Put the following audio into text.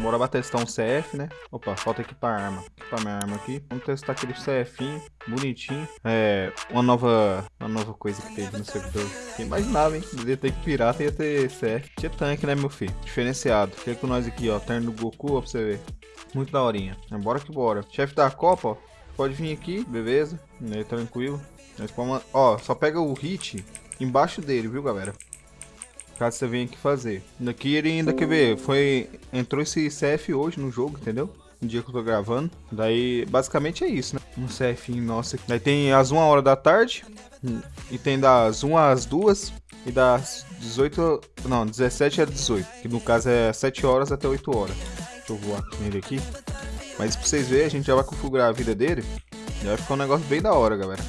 Bora lá testar um CF, né? Opa, falta equipar arma. Equipar minha arma aqui. Vamos testar aquele CFinho, bonitinho. É, uma nova, uma nova coisa que teve no servidor. Quem imaginava, hein? Devia ter que pirata ia ter CF. Tinha tanque, né, meu filho? Diferenciado. Fica com nós aqui, ó. Terno do Goku, ó, pra você ver. Muito da horinha. Bora que bora. Chefe da Copa, ó. Pode vir aqui, beleza. Né, tranquilo. Ó, só pega o hit embaixo dele, viu, galera? Caso você venha aqui fazer. Daqui ele ainda quer ver. Foi. Entrou esse CF hoje no jogo, entendeu? No dia que eu tô gravando. Daí, basicamente é isso, né? Um CF nossa. Daí tem as 1 hora da tarde. E tem das 1 às 2. E das 18. Não, 17 às 18. Que no caso é 7 horas até 8 horas. Deixa eu voar nele aqui. Mas pra vocês verem, a gente já vai configurar a vida dele. Já vai ficar um negócio bem da hora, galera.